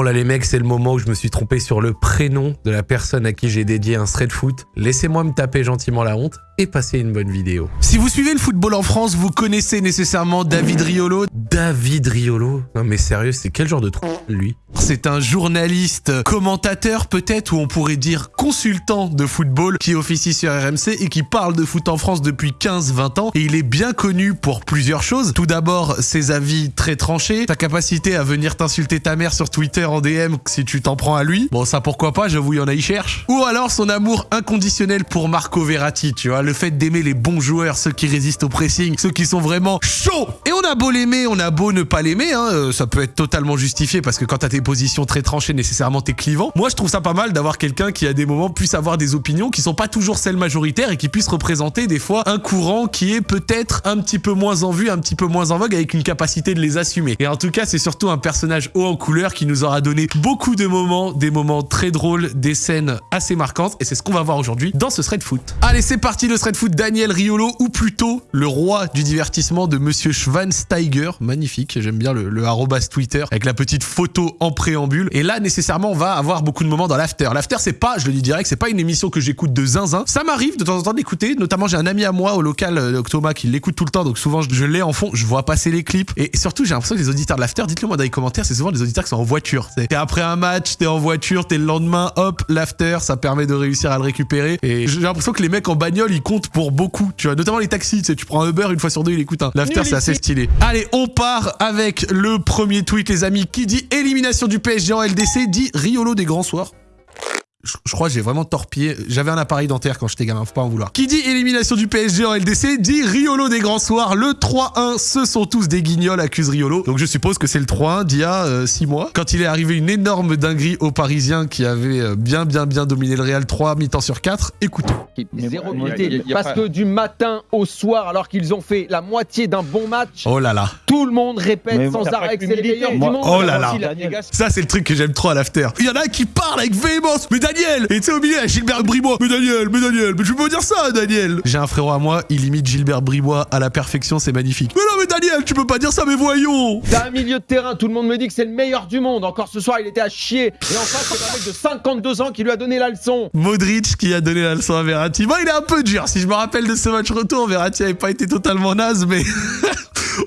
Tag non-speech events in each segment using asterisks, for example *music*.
Bon là les mecs, c'est le moment où je me suis trompé sur le prénom de la personne à qui j'ai dédié un thread foot. Laissez-moi me taper gentiment la honte et passer une bonne vidéo. Si vous suivez le football en France, vous connaissez nécessairement David Riolo. David Riolo Non mais sérieux, c'est quel genre de trou lui? C'est un journaliste, commentateur peut-être, ou on pourrait dire consultant de football qui officie sur RMC et qui parle de foot en France depuis 15-20 ans. Et il est bien connu pour plusieurs choses. Tout d'abord, ses avis très tranchés, sa capacité à venir t'insulter ta mère sur Twitter en DM si tu t'en prends à lui. Bon ça pourquoi pas, j'avoue il y en a y cherche. Ou alors son amour inconditionnel pour Marco Verratti, tu vois, le fait d'aimer les bons joueurs, ceux qui résistent au pressing, ceux qui sont vraiment chauds. Et on a beau l'aimer, on a beau ne pas l'aimer, hein, euh, ça peut être totalement justifié parce que quand t'as tes positions très tranchées, nécessairement t'es clivant. Moi je trouve ça pas mal d'avoir quelqu'un qui à des moments puisse avoir des opinions qui sont pas toujours celles majoritaires et qui puisse représenter des fois un courant qui est peut-être un petit peu moins en vue, un petit peu moins en vogue avec une capacité de les assumer. Et en tout cas c'est surtout un personnage haut en couleur qui nous aura donné beaucoup de moments, des moments très drôles, des scènes assez marquantes et c'est ce qu'on va voir aujourd'hui dans ce thread foot. Allez c'est parti le thread foot Daniel Riolo ou plutôt le roi du divertissement de Monsieur Schwansteiger. Magnifique, j'aime bien le, arrobas Twitter avec la petite photo en préambule. Et là, nécessairement, on va avoir beaucoup de moments dans l'after. L'after, c'est pas, je le dis direct, c'est pas une émission que j'écoute de zinzin. Ça m'arrive de temps en temps d'écouter. Notamment, j'ai un ami à moi au local, euh, Thomas, qui l'écoute tout le temps. Donc souvent, je, l'ai en fond, je vois passer les clips. Et surtout, j'ai l'impression que les auditeurs de l'after, dites-le moi dans les commentaires, c'est souvent des auditeurs qui sont en voiture. T'es après un match, t'es en voiture, t'es le lendemain, hop, l'after, ça permet de réussir à le récupérer. Et j'ai l'impression que les mecs en bagnole, comptent pour beaucoup. Tu vois, notamment les taxis. Tu sais, tu prends un Uber, une fois sur deux, il écoute un. L'after, c'est assez stylé. Allez, on part avec le premier tweet, les amis. Qui dit élimination du PSG en LDC dit Riolo des grands soirs. Je, je crois que j'ai vraiment torpillé. J'avais un appareil dentaire quand j'étais gamin, faut pas en vouloir. Qui dit élimination du PSG en LDC dit Riolo des grands soirs. Le 3-1, ce sont tous des guignols, accuse Riolo. Donc je suppose que c'est le 3-1 d'il y a 6 mois. Quand il est arrivé une énorme dinguerie aux Parisiens qui avait euh, bien, bien, bien dominé le Real 3 mi-temps sur 4. Écoutons. Zéro unité. parce pas- que du matin au soir, alors qu'ils ont fait la moitié d'un bon match, Oh là là. tout le monde répète Mais sans arrêt que c'est les meilleurs du monde. Oh là là. Ça, c'est le truc que j'aime trop à l'after. Il y en a qui parle avec véhémence. Mais Daniel Et tu sais, au milieu, il y a Gilbert Bribois. Mais Daniel, mais Daniel, mais tu peux pas dire ça, Daniel J'ai un frérot à moi, il imite Gilbert Bribois à la perfection, c'est magnifique. Mais non, mais Daniel, tu peux pas dire ça, mais voyons T'as un milieu de terrain, tout le monde me dit que c'est le meilleur du monde. Encore ce soir, il était à chier. Et en face, c'est un mec de 52 ans qui lui a donné la leçon. Modric qui a donné la leçon à Verratti. Bon, il est un peu dur. Si je me rappelle de ce match retour, Verratti avait pas été totalement naze, mais *laughs*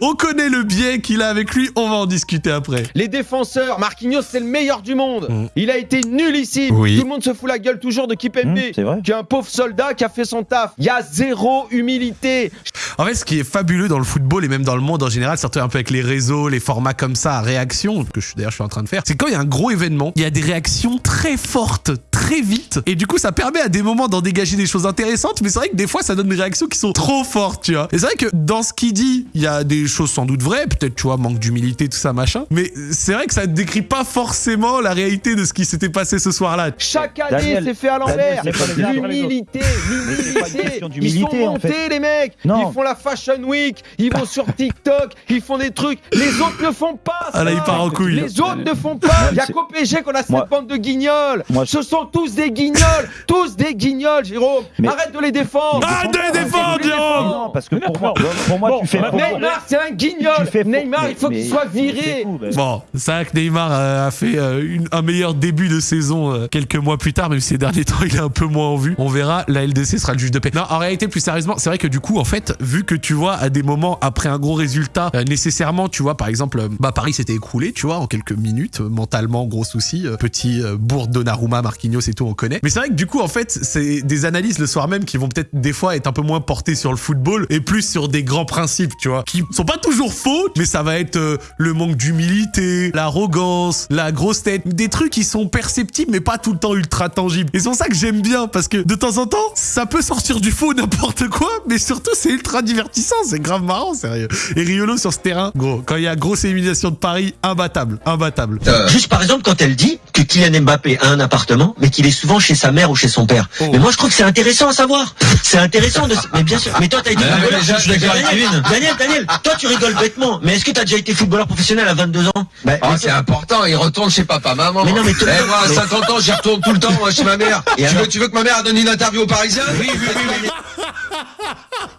on connaît le biais qu'il a avec lui. On va en discuter après. Les défenseurs, Marquinhos, c'est le meilleur du monde. Mm. Il a été nullissime. Oui. Tout le monde se fout la gueule toujours de Kipembe. Mmh, c'est vrai. qui est un pauvre soldat qui a fait son taf. Il y a zéro humilité. En fait, ce qui est fabuleux dans le football et même dans le monde en général, surtout un peu avec les réseaux, les formats comme ça à réaction, que d'ailleurs je suis en train de faire, c'est quand il y a un gros événement, il y a des réactions très fortes, très vite, et du coup ça permet à des moments d'en dégager des choses intéressantes, mais c'est vrai que des fois ça donne des réactions qui sont trop fortes, tu vois. Et c'est vrai que dans ce qu'il dit, il y a des choses sans doute vraies, peut-être tu vois, manque d'humilité, tout ça, machin, mais c'est vrai que ça ne décrit pas forcément la réalité de ce qui s'était passé ce soir-là. Chaque année, c'est fait à l'envers. L'humilité, l'humilité. Ils sont en montés, fait. les mecs. Non. Ils font la Fashion Week. Ils vont sur TikTok. Ils font des trucs. Les autres ne font pas. Ah là, ça. il part en couille. Les autres ne font pas. Il y a qu'au PSG qu'on a cette Moi- bande de guignols. Moi- Ce sont tous des guignols. *laughs* tous des guignols, Jérôme. Mais- Arrête de les défendre. Arrête de les défendre, Jérôme Non, parce que pour moi, pour moi, tu fais. Neymar, c'est un guignol. tu fais faux. Neymar, il faut qu'il soit viré. Bon, c'est vrai que Neymar a fait euh, une- un meilleur début de saison euh, quelques mois plus tard, même si ces derniers *laughs* temps il est un peu moins en vue. On verra, la LDC sera le juge de paix. Non, en réalité, plus sérieusement, c'est vrai que du coup, en fait, vu que tu vois, à des moments après un gros résultat, euh, nécessairement, tu vois, par exemple, bah Paris s'était écroulé, tu vois, en quelques minutes, euh, mentalement, gros souci, euh, petit bourre Donnarumma, Marquinhos et tout, on connaît. Mais c'est vrai que du coup, en fait, c'est des analyses le soir même qui vont peut-être des fois être un peu moins portées sur le football et plus sur des grands principes, tu vois, qui sont pas toujours faux, mais ça va être euh, le manque d'humilité, l'arrogance, la grosse tête, des trucs qui sont perceptibles mais pas tout le temps ultra tangibles. Et c'est pour ça que j'aime bien parce que de temps en temps, ça peut sortir du faux n'importe quoi, mais surtout c'est ultra divertissant, c'est grave marrant, sérieux. Et Riolo sur ce terrain, gros, quand il y a grosse élimination de Paris, imbattable, imbattable. Juste par exemple quand elle dit que Kylian Mbappé a un appartement, mais qu'il est souvent chez sa mère ou chez son père. Oh. Mais moi je trouve que c'est intéressant à savoir. C'est intéressant de. Mais bien sûr. Mais toi t'as été d'accord avec Daniel. Daniel, Daniel, toi tu rigoles bêtement. Mais est-ce que t'as déjà été footballeur professionnel à 22 ans bah, Ah, c'est important, il retourne chez papa, maman. Mais non, mais Eh, moi, à mais- 50 ans, j'y retourne tout le temps, moi, chez ma mère. Et tu, alors veux, tu veux que ma mère donne une interview aux Parisiens Oui, oui, oui, oui. *laughs*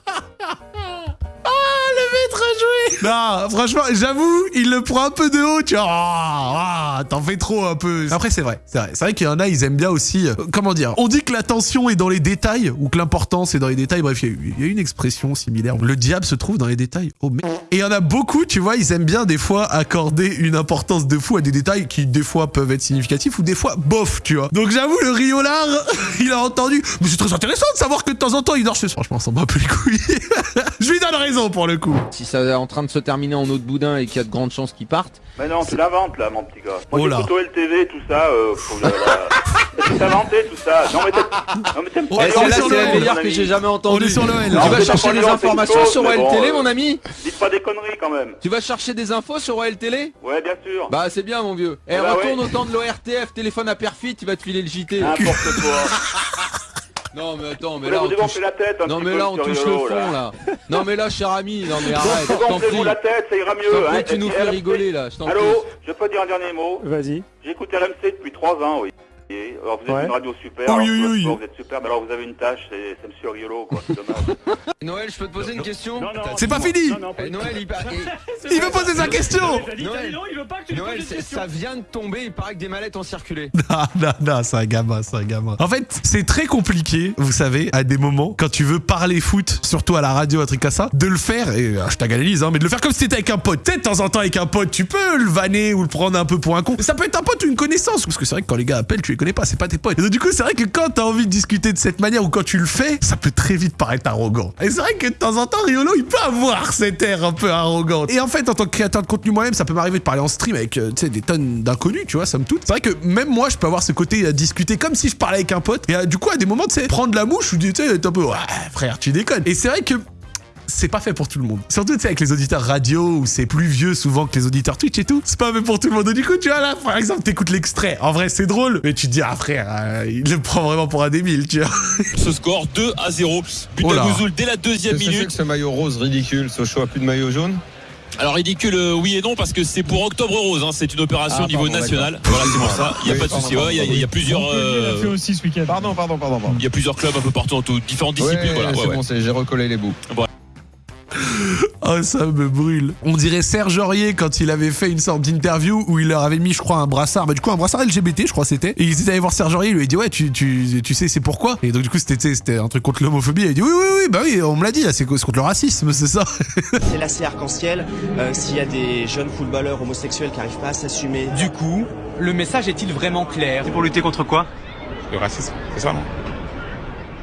Non, franchement, j'avoue, il le prend un peu de haut, tu vois. Ah, ah, T'en fais trop un peu. Après, c'est vrai, c'est vrai. C'est vrai qu'il y en a, ils aiment bien aussi. euh, comment dire On dit que l'attention est dans les détails, ou que l'importance est dans les détails. Bref, il y a- il y, a une expression similaire. Le diable se trouve dans les détails. Oh merde. Et il y en a beaucoup, tu vois, ils aiment bien des fois accorder une importance de fou à des détails qui, des fois, peuvent être significatifs, ou des fois, bof, tu vois. Donc j'avoue, le riolard, *laughs* il a entendu. Mais c'est très intéressant de savoir que de temps en temps, il dort chez soi. Franchement, on s'en bat un peu les couilles. *laughs* Je lui donne raison pour le coup. Si ça est en train de se terminer en eau de boudin et qu'il y a de grandes chances qu'il parte, Mais non, tu l'inventes là, mon petit gars. Moi Oh là. j'écoute OLTV, tout ça, euh, faut la- *laughs* C'est inventé tout ça. Non mais t'aimes pas Eh, c'est le la meilleure que j'ai jamais entendue. On est sur le L. Tu vas chercher des informations sur OL Télé, bon, mon ami Dites pas des conneries quand même. Tu vas chercher des infos sur OL Télé Ouais, bien sûr. Bah c'est bien mon vieux. Eh Bah retourne au temps de l'ORTF, téléphone à perfit, il va te filer le JT. N'importe quoi. *laughs* Non mais attends, mais là on touche... la tête un Non petit mais là on touche le fond là. Non mais là cher ami, non mais arrête, je t'en prie. La tête, ça ira mieux. hein. tu nous fais rigoler là, je t'en prie. Allô, je peux dire un dernier mot Vas-y. J'écoute RMC depuis 3 ans, oui. Alors vous êtes Ouais. une radio super, Oui, alors, oui, vous, oui. vous êtes super, mais alors vous avez une tâche, c'est c'est Monsieur Riolo, quoi, c'est dommage. *laughs* Noël, je peux te poser une question? C'est pas fini. Eh, Noël, il, pa- *laughs* Il veut poser sa question. Noël, Noël, c'est- ça vient de tomber, il paraît que des mallettes ont circulé. *laughs* Non, non, non, c'est un gamin, c'est un gamin. En fait, c'est très compliqué, vous savez, à des moments, quand tu veux parler foot, surtout à la radio, un truc comme ça, de le faire, et euh, je t'agalise, hein, mais de le faire comme si t'étais avec un pote. Peut-être de temps en temps avec un pote, tu peux le vanner ou le prendre un peu pour un con. Ça peut être un pote ou une connaissance, parce que c'est vrai que quand les gars appellent, tu les connais pas, c'est pas tes potes. Et donc, du coup, c'est vrai que quand t'as envie de discuter de cette manière ou quand tu le fais, ça peut très vite paraître arrogant. Et c'est vrai que de temps en temps, Riolo, il peut avoir cet air un peu arrogant. Et en fait, en tant que créateur de contenu moi-même, ça peut m'arriver de parler en stream avec, euh, des tonnes d'inconnus, tu vois, ça me toute. C'est vrai que même moi, je peux avoir ce côté à discuter comme si je parlais avec un pote. Et euh, du coup, à des moments, tu sais, prendre la mouche ou tu sais, un peu, ouais, frère, tu déconnes. Et c'est vrai que c'est pas fait pour tout le monde. Surtout, tu sais, avec les auditeurs radio, où c'est plus vieux souvent que les auditeurs Twitch et tout. C'est pas fait pour tout le monde. Et du coup, tu vois, là, par exemple, t'écoutes l'extrait. En vrai, c'est drôle. Mais tu te dis, ah, frère, euh, il le prend vraiment pour un débile, tu vois. *laughs* Ce score 2 à 0. But Oh Gouzoul dès la deuxième minute. ce maillot rose ridicule, Sochaux a plus de maillot jaune? Alors ridicule, euh, oui et non, parce que c'est pour Octobre Rose. hein. C'est une opération Ah, au niveau pardon, national. Voilà, c'est pour ça. Il n'y a Oui, pas de souci. Ouais, Il y, a- il y a plusieurs, euh, aussi ce week-end. Pardon, pardon, pardon. pardon. il y a plusieurs clubs un peu partout, en tout- différentes disciplines. voilà, ouais, ouais. c'est- j'ai recollé les bouts. Oh, ça me brûle. On dirait Serge Aurier quand il avait fait une sorte d'interview où il leur avait mis, je crois, un brassard. Bah, du coup, un brassard LGBT, je crois, c'était. Et ils étaient allés voir Serge Aurier, il lui a dit, ouais, tu, tu, tu sais, c'est pourquoi? Et donc, du coup, c'était, tu sais, c'était un truc contre l'homophobie. Il a dit, oui, oui, oui, bah oui, on me l'a dit, là, c'est contre le racisme, c'est ça. *laughs* C'est lacet arc-en-ciel. Euh, S'il y a des jeunes footballeurs homosexuels qui n'arrivent pas à s'assumer. Du coup, le message est-il vraiment clair? C'est pour lutter contre quoi? Le racisme, c'est ça, non?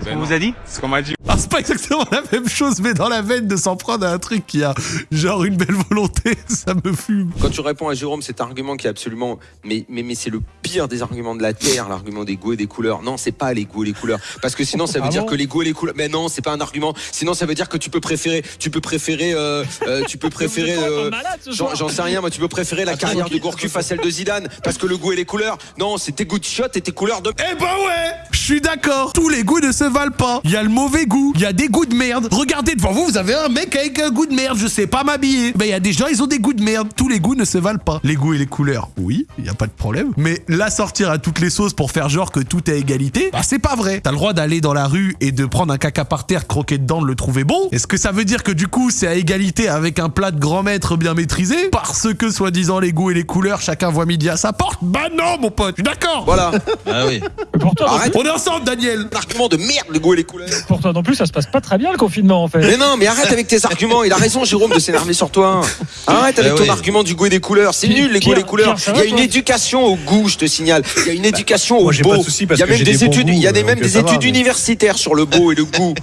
Ce qu'on vous a dit? C'est ce qu'on m'a dit. Pas exactement la même chose, mais dans la veine de s'en prendre à un truc qui a, genre, une belle volonté, *laughs* ça me fume. Quand tu réponds à Jérôme, cet argument qui est absolument. Mais, mais, mais c'est le pire des arguments de la Terre, l'argument des goûts et des couleurs. Non, c'est pas les goûts et les couleurs. Parce que sinon, ça veut Ah dire bon que les goûts et les couleurs. Mais non, c'est pas un argument. Sinon, ça veut dire que tu peux préférer. Tu peux préférer. euh, euh, *laughs* tu peux préférer. euh, J'en j'en sais rien, moi, tu peux préférer la carrière de Gourcuff à celle de Zidane. Parce que le goût et les couleurs. Non, c'est tes goûts de shot et tes couleurs de. Eh ben ouais Je suis d'accord Tous les goûts ne se valent pas Il y a le mauvais goût, il y a des goûts de merde. Regardez devant vous, vous avez un mec avec un goût de merde, je sais pas m'habiller. Ben il y a des gens, ils ont des goûts de merde. Tous les goûts ne se valent pas. Les goûts et les couleurs, oui, il y a pas de problème. Mais la sortir à toutes les sauces pour faire genre que tout est à égalité, bah c'est pas vrai. T'as le droit d'aller dans la rue et de prendre un caca par terre, croquer dedans, de le trouver bon. Est-ce que ça veut dire que du coup c'est à égalité avec un plat de grand maître bien maîtrisé? Parce que soi-disant les goûts et les couleurs, chacun voit midi à sa porte? Bah non mon pote, je suis d'accord Voilà. Ah oui. Pour toi, Arrête. On est ensemble Daniel Argument de merde, le goût et les couleurs. pour toi non plus, ça se passe pas très bien le confinement en fait. Mais non, mais arrête avec tes arguments. Il a raison, Jérôme, de s'énerver sur toi. Arrête avec Eh ton argument du goût et des couleurs. C'est nul, les goûts et les couleurs. Il y a une éducation au goût, je te signale. Il y a une éducation au beau. il y a même des études, il y a même donc des études universitaires sur le beau et le goût.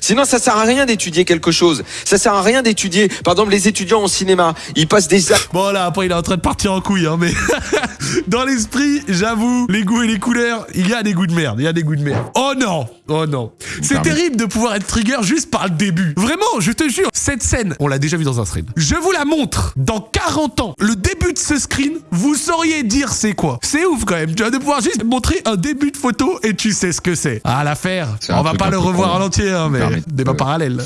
Sinon, ça sert à rien d'étudier quelque chose. Ça sert à rien d'étudier. Par exemple, les étudiants en cinéma, ils passent des. Bon là, après il est en train de partir en couille, hein, mais *laughs* dans l'esprit, j'avoue, les goûts et les couleurs, il y a des goûts de merde, il y a des goûts de merde. Oh non, oh non. C'est terrible de pouvoir être trigger juste par le début. Vraiment, je te jure, cette scène, on l'a déjà vu dans un screen. Je vous la montre. Dans 40 ans, le début de ce screen, vous sauriez dire c'est quoi. C'est ouf quand même, tu vas de pouvoir juste montrer un début de photo et tu sais ce que c'est. À l'affaire, on va pas le revoir en entier, hein, mais débat parallèle.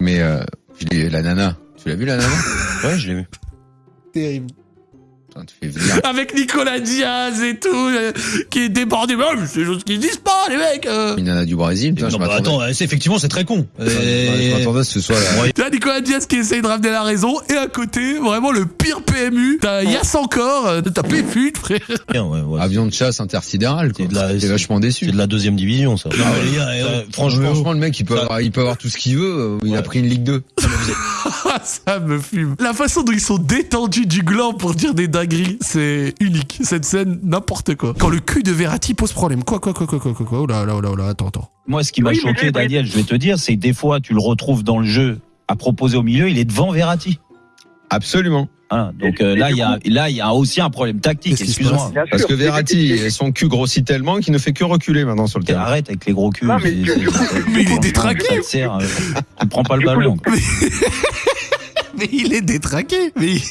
Mais euh, la nana, tu l'as vu la nana? *laughs* Ouais, je l'ai vu. Terrible. Avec Nicolas Diaz et tout, euh, qui est débordé. Mais oh, c'est des choses qui se disent pas, les mecs. euh. Une nana du Brésil, putain, je Non, bah, m'attendais. attends, euh, c'est- effectivement, c'est très con. Je m'attendais à ce que ce soit là. T'as Nicolas Diaz qui essaye de ramener la raison, et à côté, vraiment le pire PMU. T'as Yass encore, euh, t'as Péfut, frère. Bien, ouais, ouais. Avion de chasse intersidéral, quoi. C'est de la- T'es vachement déçu. C'est de la deuxième division, ça. Non, mais les gars, euh, franchement, Franchement, le mec, il peut, avoir, il peut avoir tout ce qu'il veut. euh, Il a pris une Ligue 2. Ah, *laughs* ça me fume. La façon dont ils sont détendus du gland pour dire des dingueries, c'est unique. Cette scène, n'importe quoi. Quand le cul de Verratti pose problème. Quoi, quoi, quoi, quoi, quoi, quoi, quoi. Oh là, là, oh là, oh là, attends, attends. Moi, ce qui m'a Oui, choqué, j'ai- Daniel, je vais te dire, c'est que des fois, tu le retrouves dans le jeu à proposer au milieu, il est devant Verratti. Absolument. Hein, donc euh, là, il y a, là, il y a aussi un problème tactique. Excuse-moi. Parce que Verratti, son cul grossit tellement qu'il ne fait que reculer maintenant sur le terrain. Arrête avec les gros culs. Non, mais du- du coup- Mais il est détraqué. ça te sert, euh, Tu prends pas le ballon. *laughs* Mais il est détraqué. Mais, il-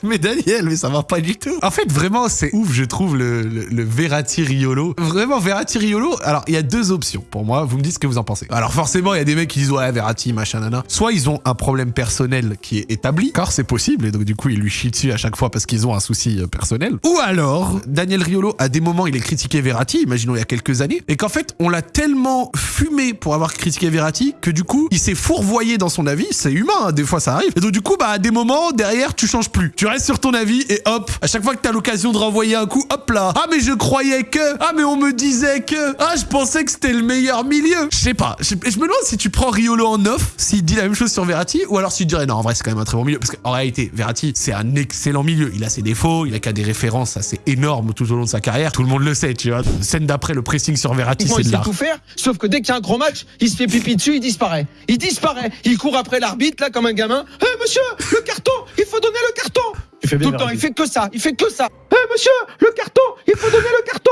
*laughs* mais Daniel, mais ça va pas du tout. En fait, vraiment, c'est ouf, je trouve, le, le, le Verratti Riolo. Vraiment, Verratti Riolo. Alors, il y a deux options pour moi. Vous me dites ce que vous en pensez. Alors, forcément, il y a des mecs qui disent, ouais, Verratti, machin, nana. Soit ils ont un problème personnel qui est établi, car c'est possible, et donc du coup, ils lui chient dessus à chaque fois parce qu'ils ont un souci euh, personnel. Ou alors, Daniel Riolo, à des moments, il est critiqué Verratti, imaginons il y a quelques années, et qu'en fait, on l'a tellement fumé pour avoir critiqué Verratti que du coup, il s'est fourvoyé dans son avis. C'est humain, hein, des fois ça arrive. Et donc du coup, bah à des moments, derrière, tu changes plus. Restes sur ton avis et hop, à chaque fois que t'as l'occasion de renvoyer un coup, hop là. Ah mais je croyais que, ah mais on me disait que, ah je pensais que c'était le meilleur milieu. Je sais pas. Je, me demande si tu prends Riolo en off, s'il dit la même chose sur Verratti, ou alors s'il dirait non, en vrai c'est quand même un très bon milieu. Parce qu'en réalité, Verratti, c'est un excellent milieu. Il a ses défauts, il a qu'à des références assez énormes tout au long de sa carrière. Tout le monde le sait, tu vois. Scène d'après, le pressing sur Verratti, c'est il de l'art. tout faire, sauf que dès qu'il y a un gros match, il se fait pipi dessus, il disparaît. Il disparaît. Il court après l'arbitre, là, comme un gamin. Hé, monsieur, le carton, il faut donner le carton. Tu fais bien, Tout le temps, il fait que ça, il fait que ça. Hé, monsieur, le carton, il faut donner le carton.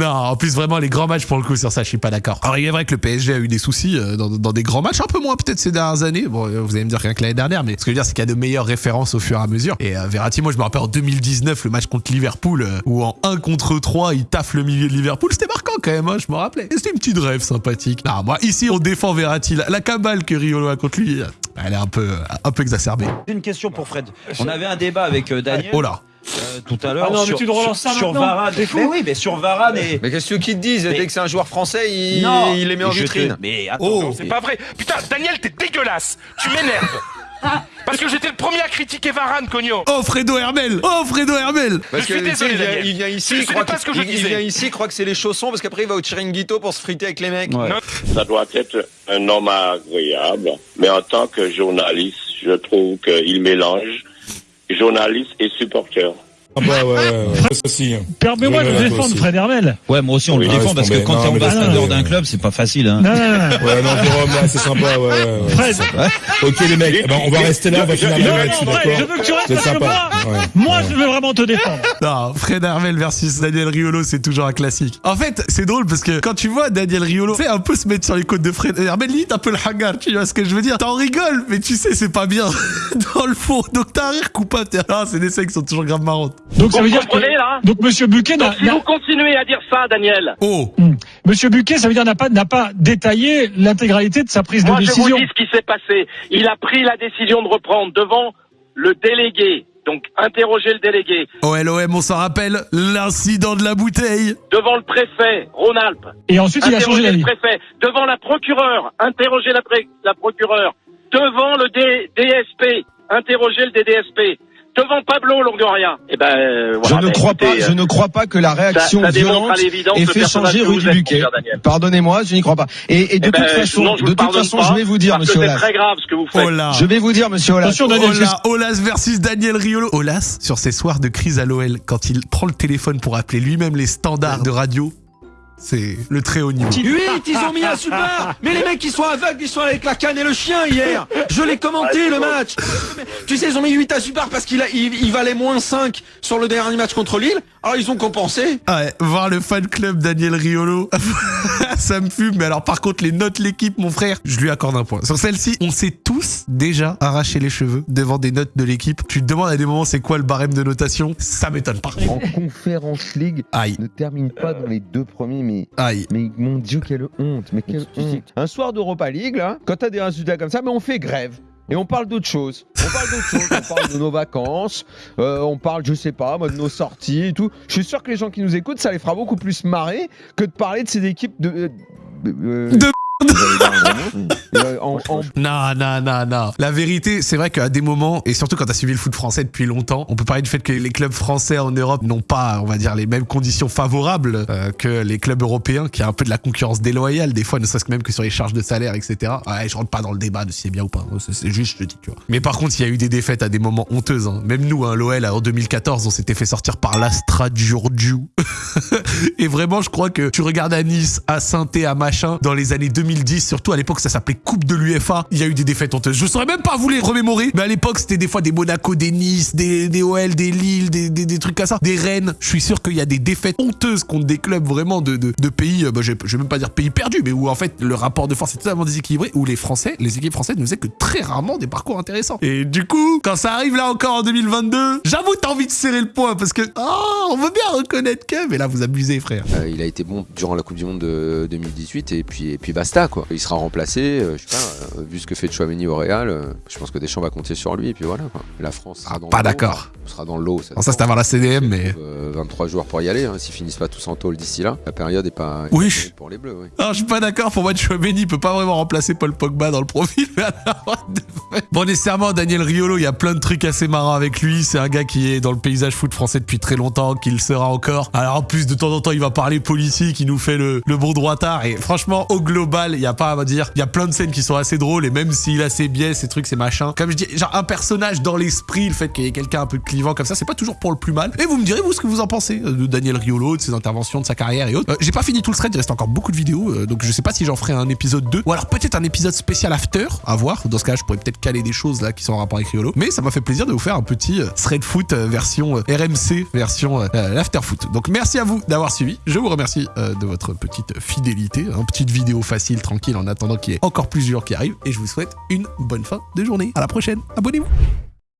Non, en plus vraiment les grands matchs pour le coup sur ça, je suis pas d'accord. Alors il est vrai que le PSG a eu des soucis euh, dans, dans des grands matchs, un peu moins peut-être ces dernières années. Bon, euh, vous allez me dire rien que l'année dernière, mais ce que je veux dire c'est qu'il y a de meilleures références au fur et à mesure. Et euh, Verratti, moi je me rappelle en 2019 le match contre Liverpool euh, où en 1 contre 3 il taffe le milieu de Liverpool, c'était marquant quand même, hein, je me rappelais. Et C'était une petite rêve sympathique. Non, moi ici on défend Verratti, la, la cabale que Riolo a contre lui, elle est un peu un peu exacerbée. J'ai une question pour Fred. On avait un débat avec Daniel Oh là. Tout à l'heure Ah non, mais sur, tu te relances sur, ça sur maintenant Varane. Fou Mais oui, mais sur Varane et. Mais qu'est-ce que qu'ils te disent Mais- Dès que c'est un joueur français, il, Non, il les met en te- vitrine. Mais attends, Oh. C'est pas vrai. Putain, Daniel, t'es dégueulasse. Tu m'énerves. *laughs* Parce que j'étais le premier à critiquer Varane, Cogno. Oh Fredo Hermel Oh Fredo Hermel Parce Je suis que désolé, il, il vient ici, croit pas que- ce que je il- il vient ici, il croit que c'est les chaussons, parce qu'après il va au chiringuito pour se friter avec les mecs. Ouais. Ça doit être un homme agréable, mais en tant que journaliste, je trouve qu'il mélange journaliste et supporter. Ah bah ouais, ouais, ouais. ça aussi. Permets-moi de défendre. Fred Hermel. Ouais, moi aussi on le défend parce que quand t'es ambassadeur d'un club, c'est pas facile. Hein. Non, non, non. Ouais, non, Jérôme, là, c'est sympa, ouais, ouais, ouais. Fred. Ok, les mecs, eh ben, on va rester là, on va finir Non, le non, match, je suis Fred, d'accord. je veux que tu restes C'est parce que sympa. moi, Ouais. Moi, Ouais. je veux vraiment te défendre. *laughs* Non, Fred Hermel versus Daniel Riolo, c'est toujours un classique. En fait, c'est drôle parce que quand tu vois Daniel Riolo, tu sais, un peu se mettre sur les côtes de Fred Hermel, limite un peu le hangar, tu vois ce que je veux dire. T'en rigoles, mais tu sais, c'est pas bien *laughs* dans le fond. Donc t'as un rire coupable. Ah, c'est des scènes qui sont toujours grave marrantes. Donc ça veut dire que, là donc Monsieur Buquet n'a, Donc si vous continuez à dire ça, Daniel, Oh Hmm. Monsieur Buquet, ça veut dire n'a pas n'a pas détaillé l'intégralité de sa prise moi de je décision. vous dis ce qui s'est passé. Il a pris la décision de reprendre devant le délégué. Donc interroger le délégué. OLOM, on s'en rappelle, l'incident de la bouteille. Devant le préfet, Rhône-Alpes. Et ensuite il a changé le préfet. Devant la procureure, interroger la, pré- la procureure. Devant le D- DSP, interroger le DDSP. Devant Pablo Longoria. Eh ben, euh, Je voilà, ne bah, crois pas, je ne crois pas que la réaction ça, ça violente ait fait changer Rudy Buquet. Pardonnez-moi, je n'y crois pas. Et, et de Eh ben, toute façon, non, je vous de toute façon, pas, je vais vous dire, monsieur c'est Olas. très grave ce que vous faites. Là. Je vais vous dire, monsieur Olas. Attention, Daniel, Ola, Olas versus Daniel Riolo. Olas, sur ses soirs de crise à l'OL, quand il prend le téléphone pour appeler lui-même les standards de radio, c'est le très haut niveau. 8, ils ont mis un super Mais les mecs, ils sont aveugles, ils sont avec la canne et le chien hier Je l'ai commenté, le match Tu sais, ils ont mis 8 à super parce qu'il a- il, il valait moins 5 sur le dernier match contre Lille. Alors, ils ont compensé. Ah Ouais, voir le fan club Daniel Riolo, *laughs* ça me fume. Mais alors, par contre, les notes l'équipe, mon frère, je lui accorde un point. Sur celle-ci, on s'est tous déjà arraché les cheveux devant des notes de l'équipe. Tu te demandes à des moments c'est quoi le barème de notation? Ça m'étonne pas. En conférence league, Aïe. ne termine pas dans les deux premiers, mais, Aïe. mais mon Dieu, quelle honte, mais quelle honte. Un soir d'Europa League, là, quand t'as des résultats comme ça, mais on fait grève. Et on parle d'autre chose. On parle d'autre chose. On parle de nos vacances. euh, on parle, je sais pas, moi, de nos sorties et tout. Je suis sûr que les gens qui nous écoutent, ça les fera beaucoup plus marrer que de parler de ces équipes de. euh, euh, De euh, Non, non, non, non. La vérité, c'est vrai qu'à des moments, et surtout quand t'as suivi le foot français depuis longtemps, on peut parler du fait que les clubs français en Europe n'ont pas, on va dire, les mêmes conditions favorables euh, que les clubs européens, qui a un peu de la concurrence déloyale, des fois, ne serait-ce que même que sur les charges de salaire, etc. Ouais, je rentre pas dans le débat de si c'est bien ou pas. C'est- juste, je te dis, tu vois. Mais par contre, il y a eu des défaites à des moments honteuses. hein. Même nous, hein, l'OL, en 2014, on s'était fait sortir par l'Astra Giurgiu. *laughs* Et vraiment, je crois que tu regardes à Nice, à saint à machin, dans les années 2010, surtout à l'époque, ça s'appelait Coupe de l'UFA, il y a eu des défaites honteuses. Je saurais même pas vous les remémorer, mais à l'époque, c'était des fois des Monaco, des Nice, des, OL, des Lille, des, des, trucs comme ça, des Rennes. Je suis sûr qu'il y a des défaites honteuses contre des clubs vraiment de, de, de pays, euh, bah, je, vais- même pas dire pays perdus, mais où en fait, le rapport de force est totalement déséquilibré, où les Français, les équipes françaises ne faisaient que très rarement des parcours intéressants. Et du coup, quand ça arrive là encore en 2022, j'avoue, t'as envie de serrer le poing parce que, oh, on veut bien reconnaître que, mais là, vous abusez, frère. Euh, il a été bon durant la Coupe du Monde de 2018 et puis, et puis basta quoi. Il sera remplacé, euh, je sais pas, euh, vu ce que fait Chouameni au Real, euh, je pense que Deschamps va compter sur lui et puis voilà quoi. La France sera dans pas d'accord. On sera dans le lot. Bon, ça, c'est avant la CDM, mais. Euh, 23 joueurs pour y aller, hein, s'ils finissent pas tous en tôle d'ici là, la période est pas, Oui. pour les Bleus. oui. Je suis pas d'accord. Pour moi, Chouameni peut pas vraiment remplacer Paul Pogba dans le profil. *laughs* fuck. bon, nécessairement, Daniel Riolo, il y a plein de trucs assez marrants avec lui. C'est un gars qui est dans le paysage foot français depuis très longtemps, qui le sera encore. Alors, en plus, de temps en temps, il va parler politique, il nous fait le, le bon droitard. Et franchement, au global, il y a pas à dire. Il y a plein de scènes qui sont assez drôles. Et même s'il a ses biais, ses trucs, ses machins. Comme je dis, genre, un personnage dans l'esprit, le fait qu'il y ait quelqu'un un peu clivant comme ça, c'est pas toujours pour le plus mal. Et vous me direz, vous, ce que vous en pensez euh, de Daniel Riolo, de ses interventions, de sa carrière et autres. Euh, J'ai pas fini tout le thread, il reste encore beaucoup de vidéos. euh, donc, je sais pas si j'en ferai un épisode 2 ou alors peut-être un épisode spécial after à voir. Dans ce cas, je pourrais peut-être caler des choses là qui sont en rapport avec Riolo. Mais ça m'a fait plaisir de vous faire un petit thread foot version RMC, version euh, euh, after foot. Donc, merci à vous d'avoir suivi. Je vous remercie de votre petite fidélité. Une petite vidéo facile, tranquille, en attendant qu'il y ait encore plus de jours qui arrivent. Et je vous souhaite une bonne fin de journée. À la prochaine. Abonnez-vous.